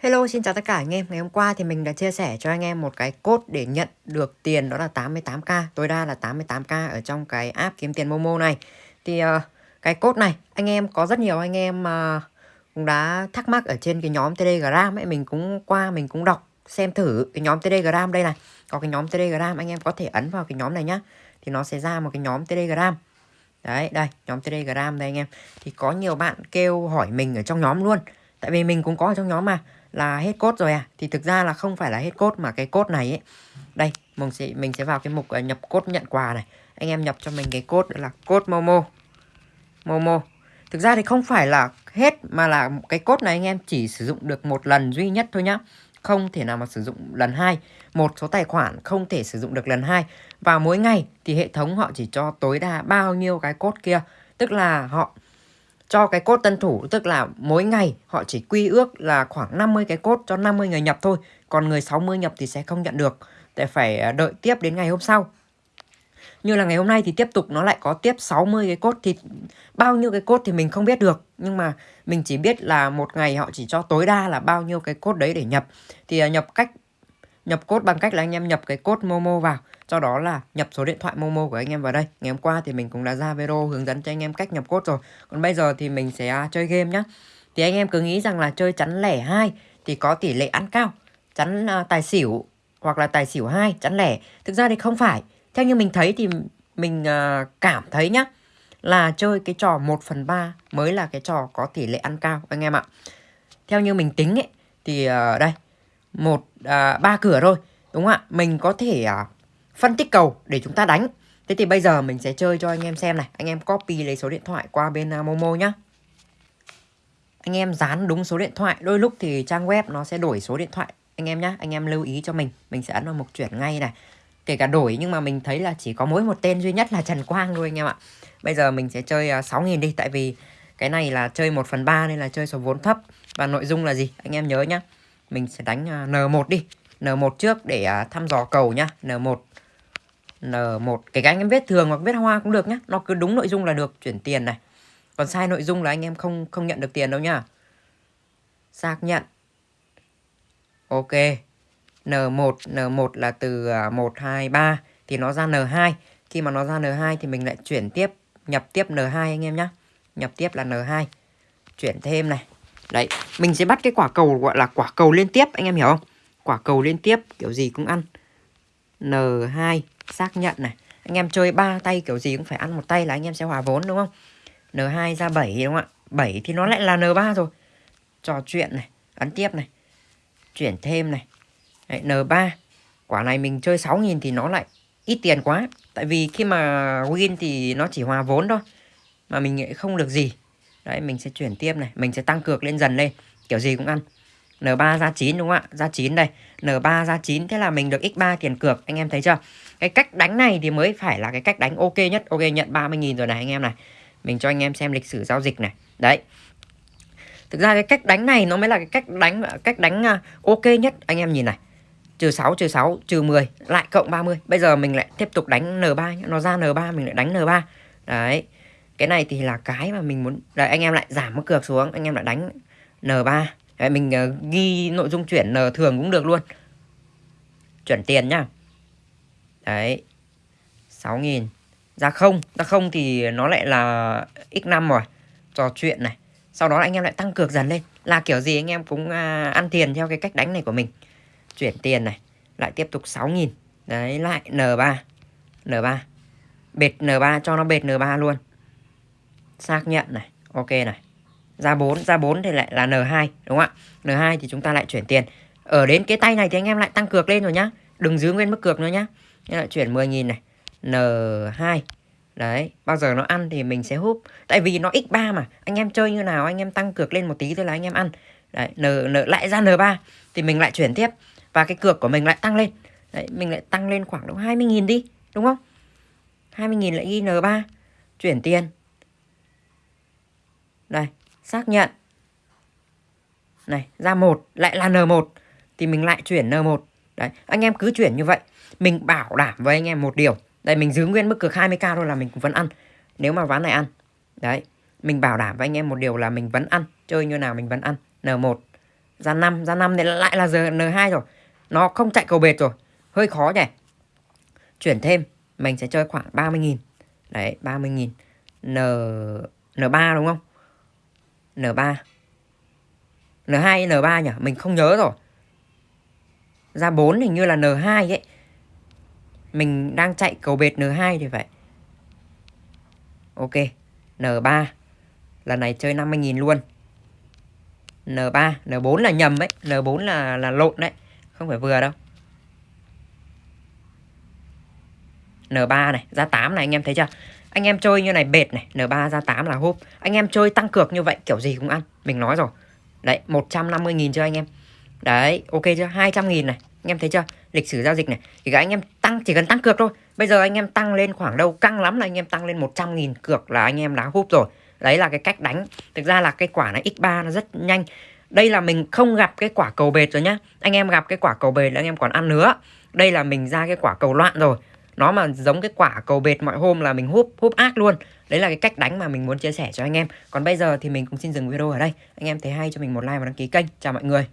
Hello, xin chào tất cả anh em. Ngày hôm qua thì mình đã chia sẻ cho anh em một cái code để nhận được tiền đó là 88k, tối đa là 88k ở trong cái app kiếm tiền Momo này. Thì uh, cái code này anh em có rất nhiều anh em uh, cũng đã thắc mắc ở trên cái nhóm Telegram ấy, mình cũng qua mình cũng đọc xem thử cái nhóm Telegram đây này. Có cái nhóm Telegram anh em có thể ấn vào cái nhóm này nhá. Thì nó sẽ ra một cái nhóm Telegram. Đấy, đây, nhóm Telegram đây anh em. Thì có nhiều bạn kêu hỏi mình ở trong nhóm luôn. Tại vì mình cũng có ở trong nhóm mà là hết cốt rồi à? Thì thực ra là không phải là hết cốt mà cái cốt này ấy. Đây mình sẽ mình sẽ vào cái mục ờ, nhập cốt nhận quà này. Anh em nhập cho mình cái cốt là cốt momo. Momo. Thực ra thì không phải là hết mà là cái cốt này anh em chỉ sử dụng được một lần duy nhất thôi nhá. Không thể nào mà sử dụng lần hai. Một số tài khoản không thể sử dụng được lần hai. Và mỗi ngày thì hệ thống họ chỉ cho tối đa bao nhiêu cái cốt kia. Tức là họ cho cái cốt tân thủ, tức là mỗi ngày họ chỉ quy ước là khoảng 50 cái cốt cho 50 người nhập thôi, còn người 60 nhập thì sẽ không nhận được. Để phải à, đợi tiếp đến ngày hôm sau. Như là ngày hôm nay thì tiếp tục nó lại có tiếp 60 cái cốt, thì bao nhiêu cái cốt thì mình không biết được. Nhưng mà mình chỉ biết là một ngày họ chỉ cho tối đa là bao nhiêu cái cốt đấy để nhập. Thì à, nhập cách, nhập cốt bằng cách là anh em nhập cái cốt Momo vào sau đó là nhập số điện thoại Momo của anh em vào đây. Ngày hôm qua thì mình cũng đã ra video hướng dẫn cho anh em cách nhập cốt rồi. Còn bây giờ thì mình sẽ à, chơi game nhá. Thì anh em cứ nghĩ rằng là chơi chắn lẻ hai thì có tỷ lệ ăn cao. Chắn à, tài xỉu hoặc là tài xỉu hai chắn lẻ. Thực ra thì không phải. Theo như mình thấy thì mình à, cảm thấy nhá là chơi cái trò 1 phần 3 mới là cái trò có tỷ lệ ăn cao anh em ạ. Theo như mình tính ấy thì uh, đây một à, ba cửa thôi đúng không ạ? Mình có thể phân tích cầu để chúng ta đánh. Thế thì bây giờ mình sẽ chơi cho anh em xem này. Anh em copy lấy số điện thoại qua bên à, momo nhá. Anh em dán đúng số điện thoại. Đôi lúc thì trang web nó sẽ đổi số điện thoại. Anh em nhá, anh em lưu ý cho mình. Mình sẽ ấn vào mục chuyển ngay này. Kể cả đổi nhưng mà mình thấy là chỉ có mỗi một tên duy nhất là Trần Quang thôi anh em ạ. Bây giờ mình sẽ chơi à, 6.000 đi. Tại vì cái này là chơi 1 phần 3 nên là chơi số vốn thấp. Và nội dung là gì? Anh em nhớ nhá. Mình sẽ đánh à, N1 đi. N1 trước để thăm dò cầu nhá. N1 N1 Kể cả anh em viết thường hoặc viết hoa cũng được nhá. Nó cứ đúng nội dung là được. Chuyển tiền này. Còn sai nội dung là anh em không không nhận được tiền đâu nhá. Xác nhận. Ok. N1 N1 là từ 1, 2, 3 Thì nó ra N2 Khi mà nó ra N2 thì mình lại chuyển tiếp Nhập tiếp N2 anh em nhá. Nhập tiếp là N2 Chuyển thêm này. Đấy, mình sẽ bắt cái quả cầu gọi là quả cầu liên tiếp, anh em hiểu không? Quả cầu liên tiếp kiểu gì cũng ăn. N2 xác nhận này. Anh em chơi ba tay kiểu gì cũng phải ăn một tay là anh em sẽ hòa vốn đúng không? N2 ra 7 đúng không ạ? 7 thì nó lại là N3 rồi. Trò chuyện này, ấn tiếp này. Chuyển thêm này. Đấy, N3. Quả này mình chơi 6.000 thì nó lại ít tiền quá. Tại vì khi mà win thì nó chỉ hòa vốn thôi. Mà mình không được gì. Đấy mình sẽ chuyển tiếp này Mình sẽ tăng cược lên dần lên Kiểu gì cũng ăn N3 ra 9 đúng không ạ? Ra 9 đây. N3 ra 9 Thế là mình được x3 tiền cược. Anh em thấy chưa? Cái cách đánh này thì mới phải là cái cách đánh ok nhất. Ok, nhận 30.000 rồi này anh em này. Mình cho anh em xem lịch sử giao dịch này. Đấy. Thực ra cái cách đánh này nó mới là cái cách đánh cách đánh à, ok nhất. Anh em nhìn này. Trừ 6 trừ 6 trừ 10 lại cộng 30. Bây giờ mình lại tiếp tục đánh N3 nó ra N3 mình lại đánh N3. Đấy. Cái này thì là cái mà mình muốn đấy anh em lại giảm mức cược xuống. Anh em lại đánh N3 đấy, mình uh, ghi nội dung chuyển N thường cũng được luôn. Chuyển tiền nhá. Đấy. 6.000 ra không. Ra không thì nó lại là x5 rồi. Trò chuyện này. Sau đó anh em lại tăng cược dần lên. Là kiểu gì anh em cũng uh, ăn tiền theo cái cách đánh này của mình. Chuyển tiền này. Lại tiếp tục 6.000 đấy lại N3 N3 bệt N3 cho nó bệt N3 luôn. Xác nhận này. Ok này ra 4 ra 4 thì lại là N2 đúng không ạ? N2 thì chúng ta lại chuyển tiền. Ở đến cái tay này thì anh em lại tăng cược lên rồi nhá. Đừng giữ nguyên mức cược nữa nhá. Lại chuyển 10.000 này. N2 đấy bao giờ nó ăn thì mình sẽ húp. Tại vì nó x3 mà. Anh em chơi như nào anh em tăng cược lên một tí thôi là anh em ăn. Đấy N, N lại ra N3 thì mình lại chuyển tiếp. Và cái cược của mình lại tăng lên. Đấy mình lại tăng lên khoảng độ 20.000 đi đúng không? 20.000 lại ghi N3 chuyển tiền. Đây, xác nhận. Này, ra một lại là N1 thì mình lại chuyển N1. Đấy, anh em cứ chuyển như vậy. Mình bảo đảm với anh em một điều. Đây mình giữ nguyên mức cược 20k thôi là mình cũng vẫn ăn. Nếu mà ván này ăn. Đấy, mình bảo đảm với anh em một điều là mình vẫn ăn, chơi như nào mình vẫn ăn. N1 Ra 5, ra 5 thì lại là giờ N2 rồi. Nó không chạy cầu bệt rồi. Hơi khó nhỉ. Chuyển thêm, mình sẽ chơi khoảng 30.000. Đấy, 30.000. N N3 đúng không? N3. N2 hay N3 nhỉ? Mình không nhớ rồi. Ra 4 hình như là N2 ấy. Mình đang chạy cầu bệt N2 thì phải. Ok. N3. Lần này chơi 50.000 luôn. N3, N4 là nhầm ấy, N4 là là lộn đấy, không phải vừa đâu. N3 này, ra 8 này anh em thấy chưa? Anh em chơi như này bệt này, N3 ra 8 là húp. Anh em chơi tăng cược như vậy kiểu gì cũng ăn, mình nói rồi. Đấy, 150.000 cho anh em. Đấy, ok chưa? 200.000 này, anh em thấy chưa? Lịch sử giao dịch này. Thì các anh em tăng chỉ cần tăng cược thôi. Bây giờ anh em tăng lên khoảng đâu căng lắm là anh em tăng lên 100.000 cược là anh em đã húp rồi. Đấy là cái cách đánh. Thực ra là cái quả này x3 nó rất nhanh. Đây là mình không gặp cái quả cầu bệt rồi nhá. Anh em gặp cái quả cầu bệt là anh em còn ăn nữa. Đây là mình ra cái quả cầu loạn rồi. Nó mà giống cái quả cầu bệt mọi hôm là mình húp húp ác luôn. Đấy là cái cách đánh mà mình muốn chia sẻ cho anh em. Còn bây giờ thì mình cũng xin dừng video ở đây. Anh em thấy hay cho mình một like và đăng ký kênh. Chào mọi người.